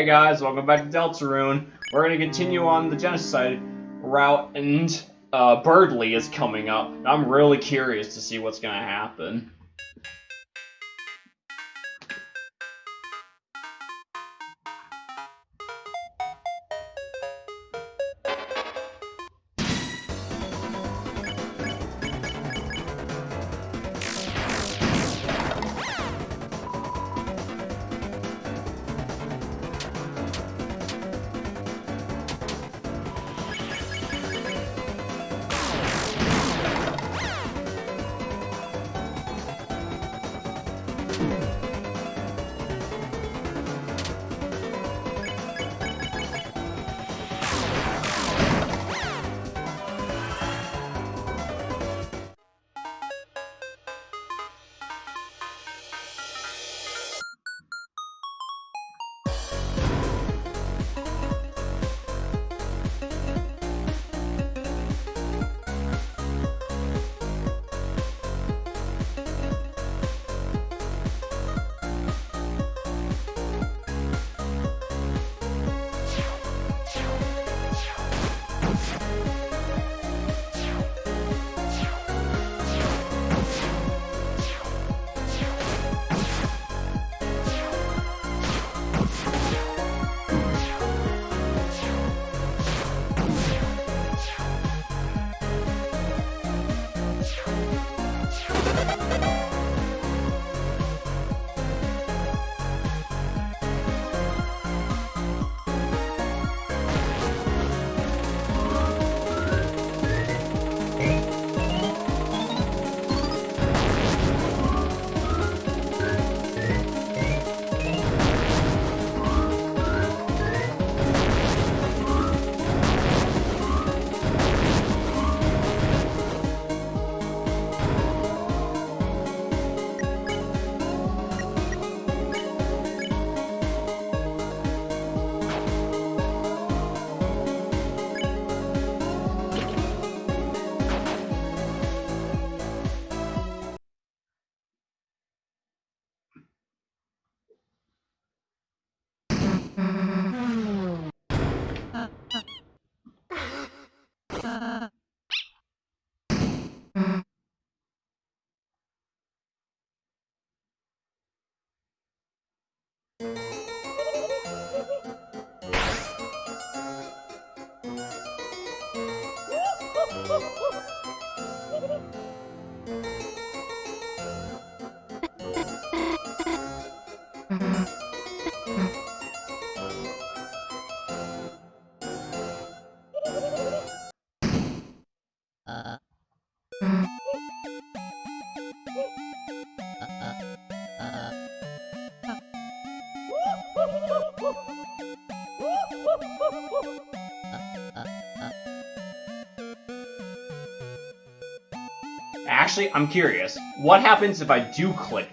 Hey guys, welcome back to Deltarune. We're gonna continue on the genocide route, and uh, Berdly is coming up. I'm really curious to see what's gonna happen. Actually, I'm curious. What happens if I do click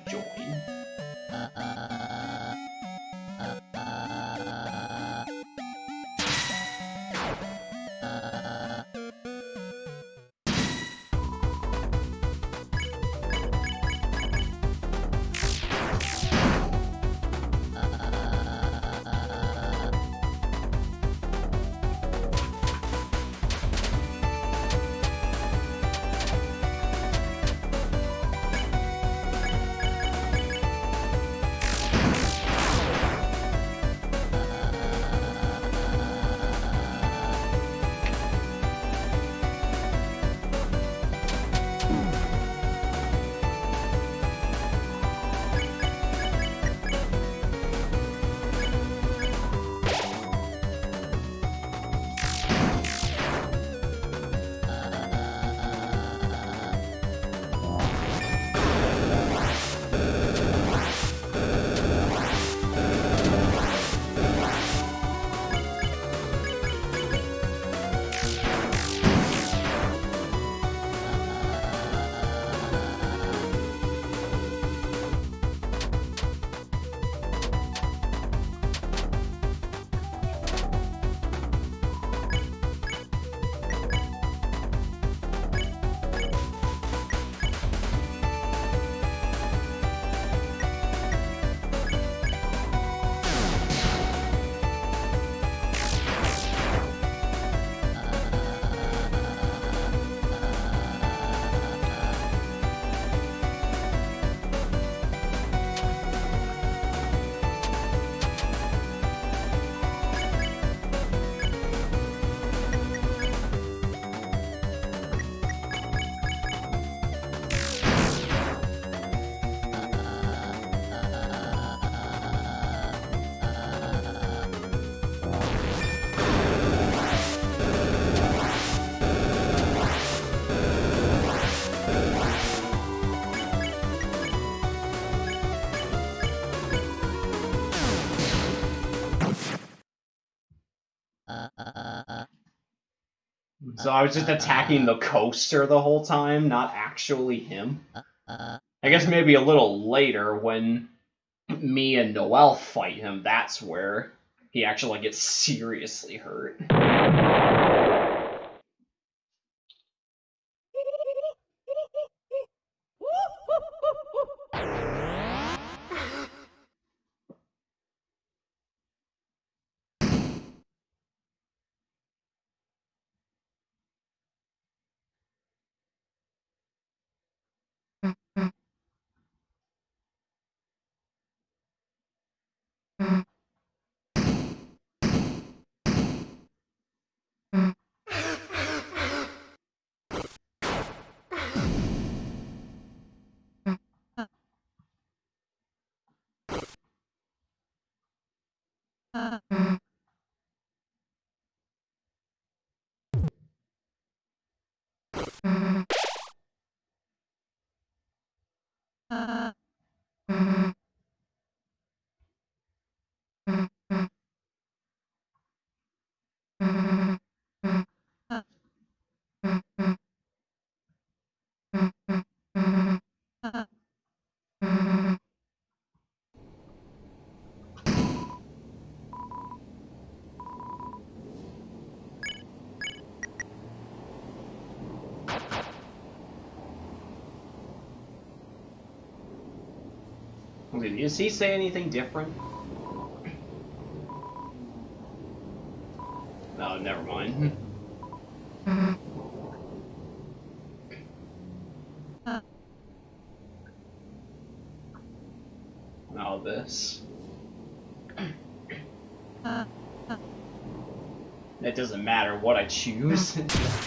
So I was just attacking the coaster the whole time, not actually him. I guess maybe a little later when me and Noelle fight him, that's where he actually gets seriously hurt. Does he say anything different? No, never mind. Now this. It doesn't matter what I choose.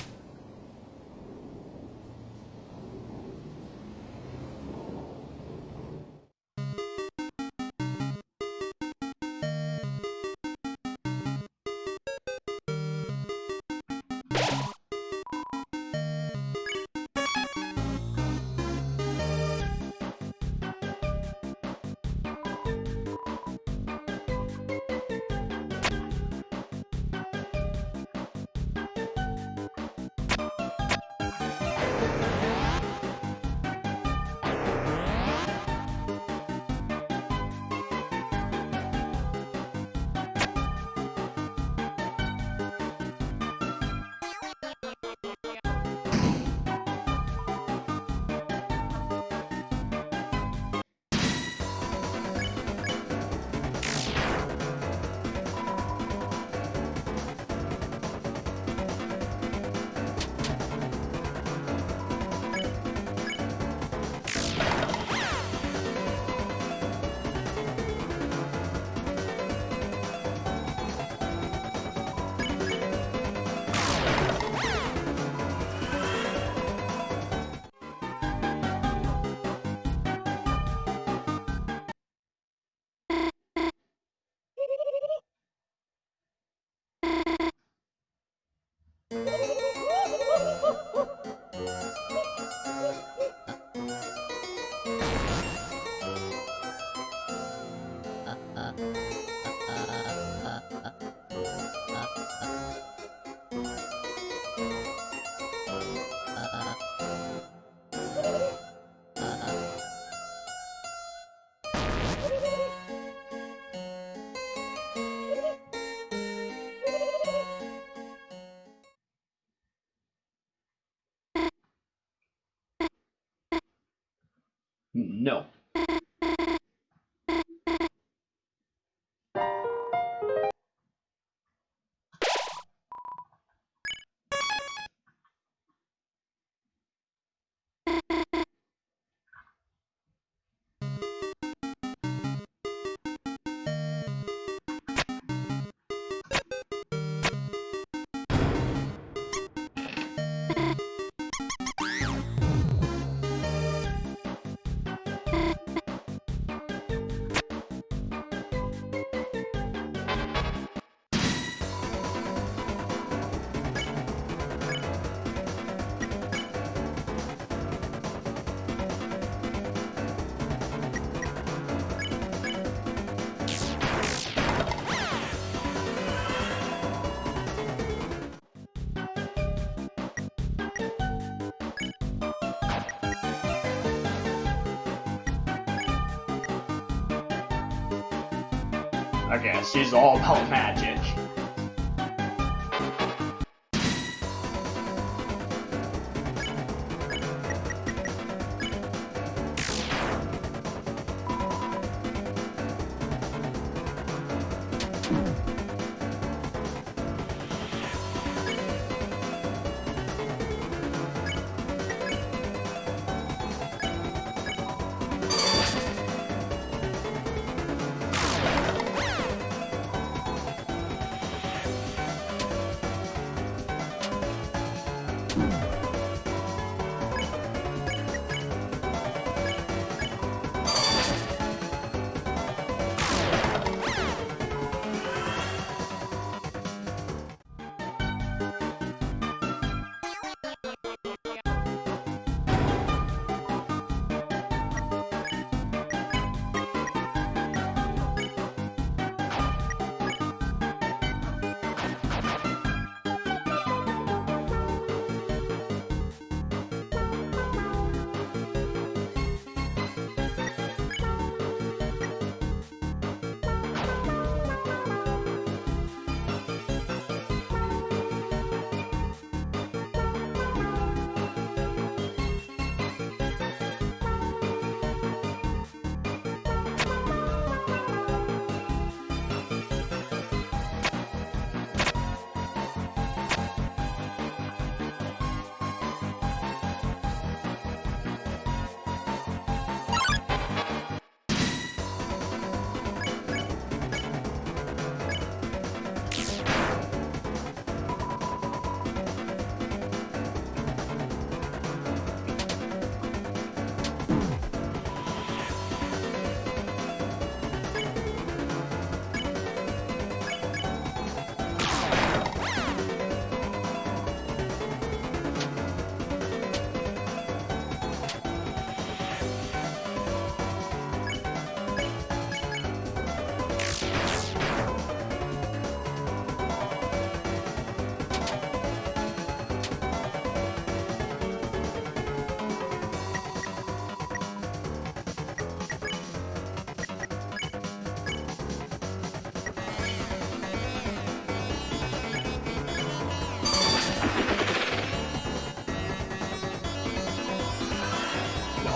Okay, she's all about magic.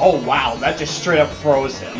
Oh wow, that just straight up froze him.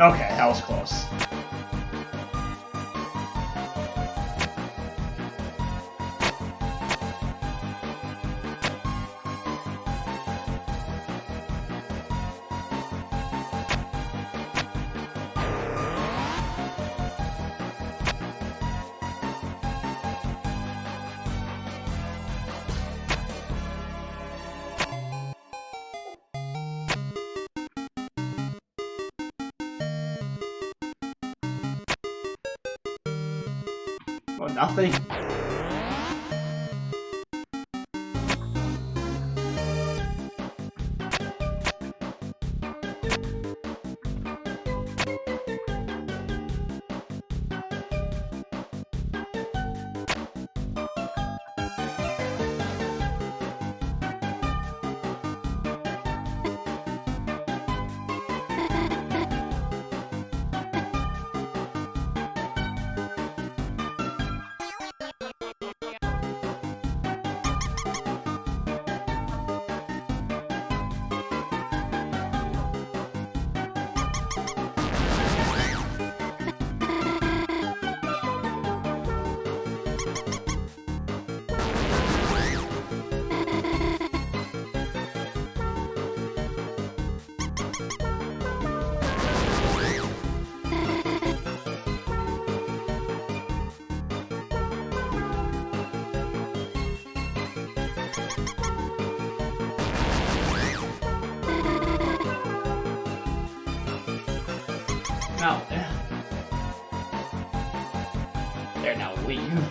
Okay, that was close.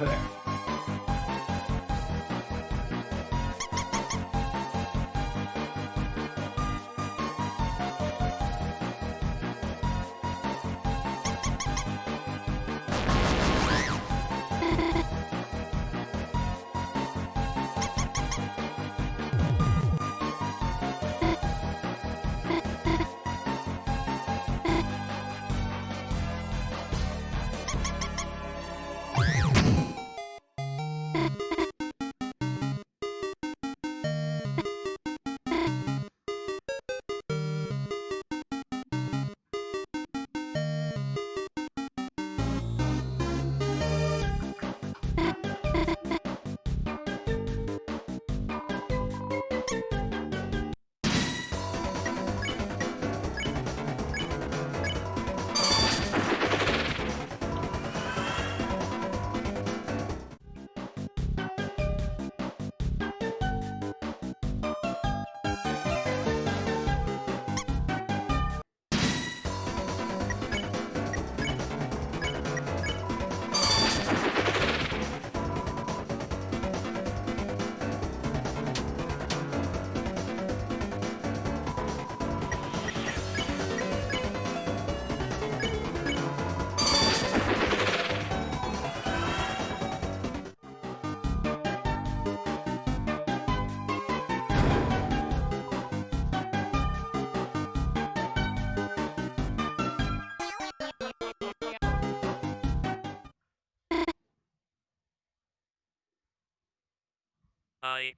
Leave there. I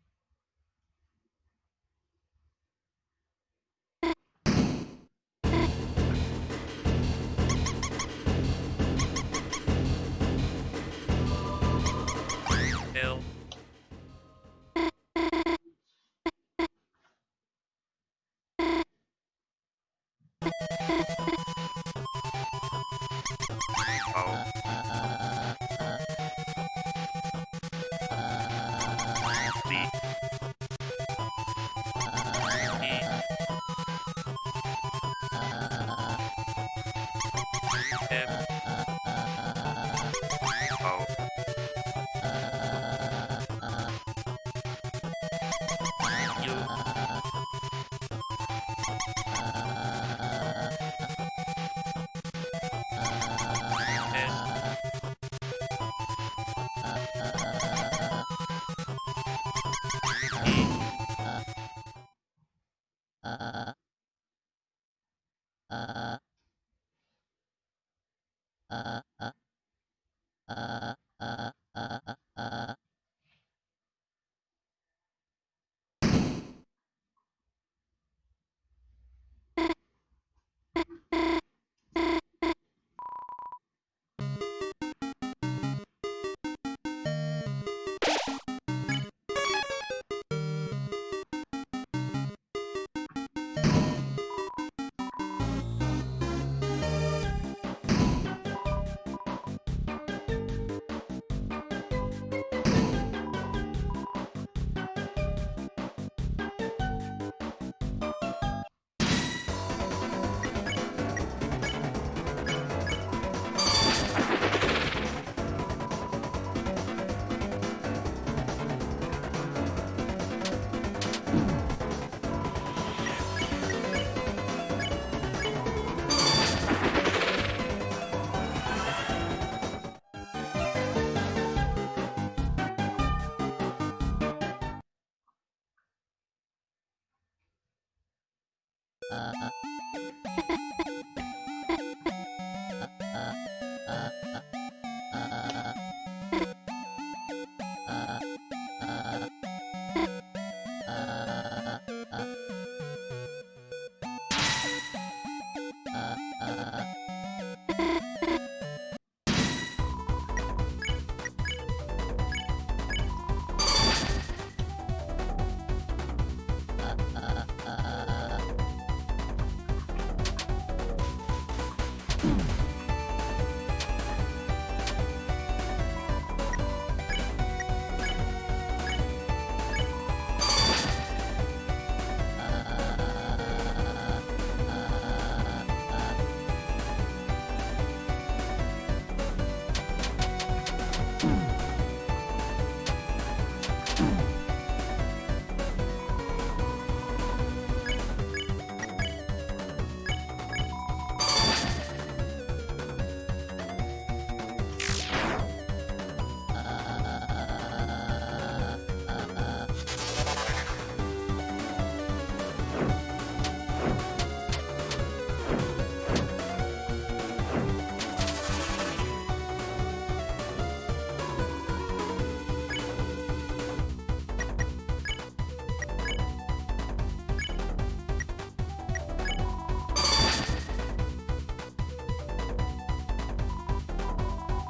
Uh... uh.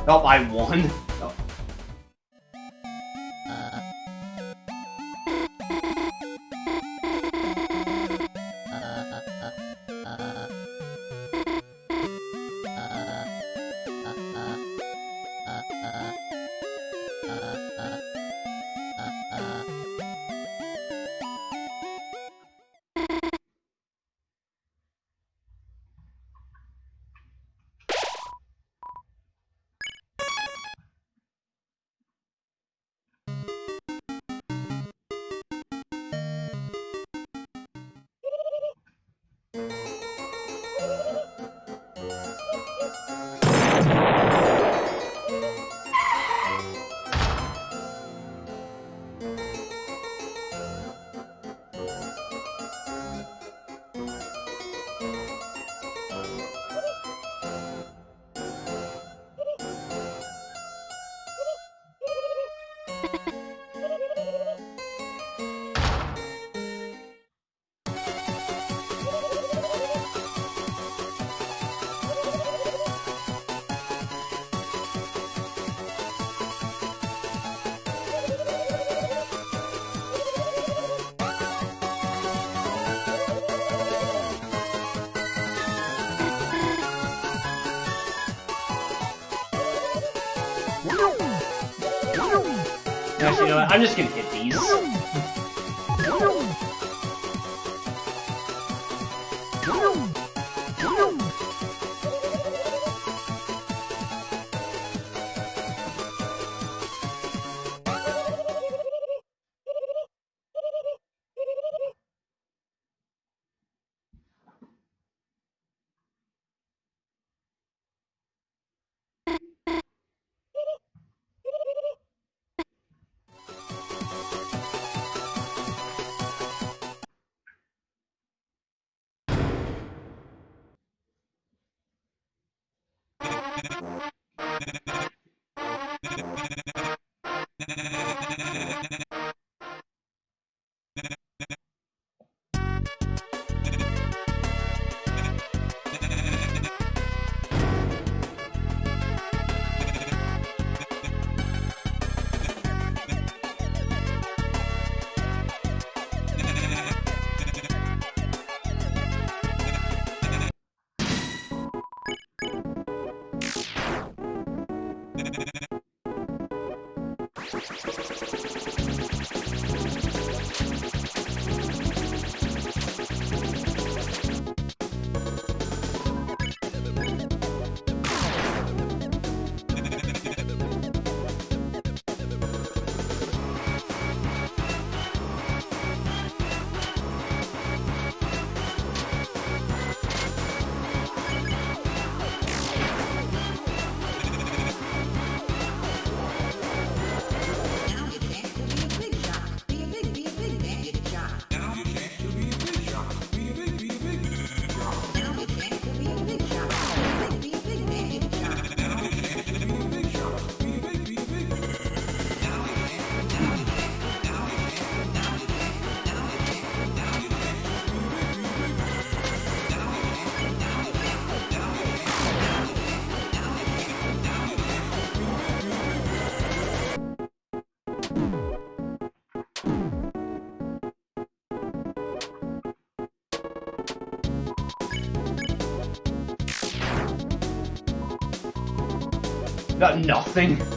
Oh, I won. I'm just gonna Got nothing.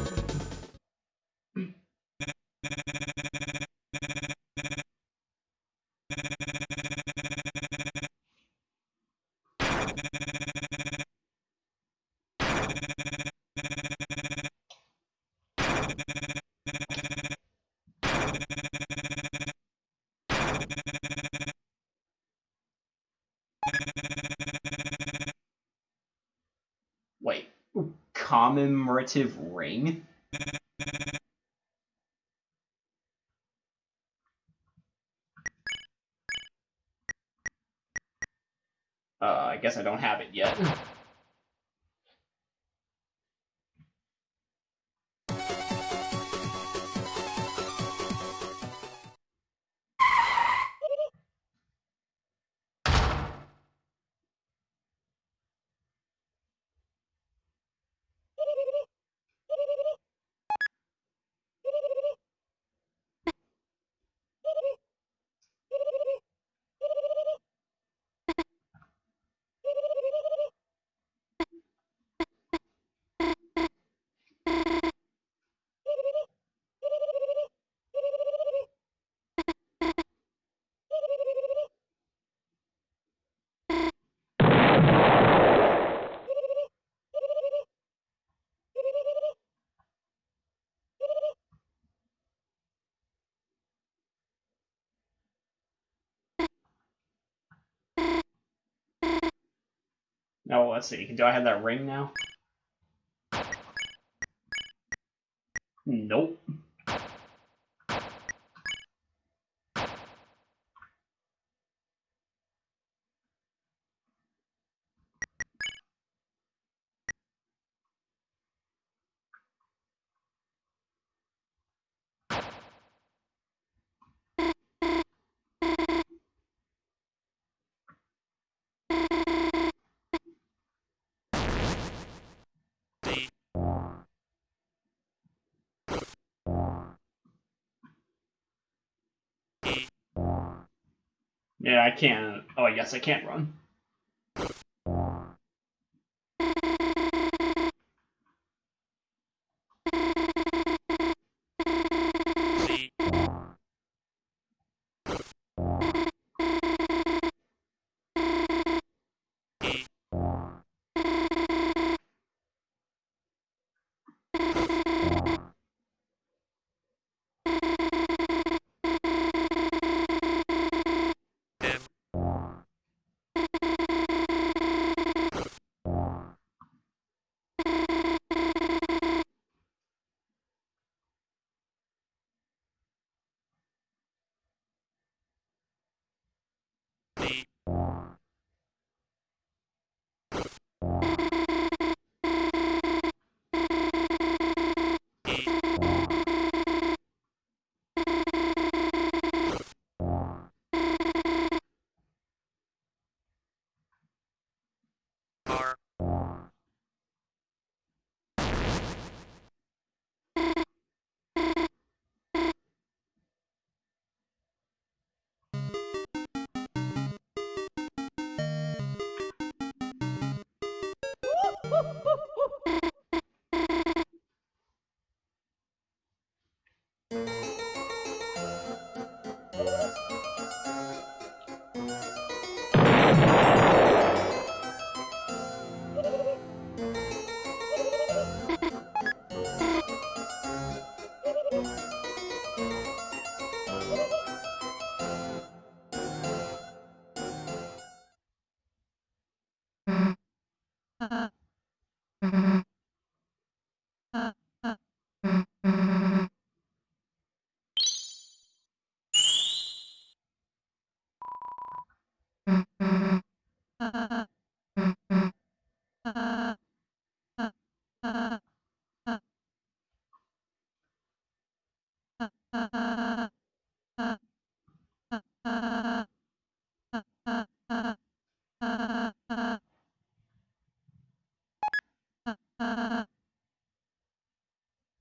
Commemorative ring? Uh, I guess I don't have it yet. Oh, now, let's see. Do I have that ring now? Nope. Yeah, I can't. Oh, yes, I can't run.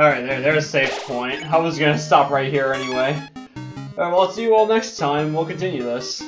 Alright, there, there's a safe point. I was gonna stop right here anyway. Alright, well, I'll see you all next time. We'll continue this.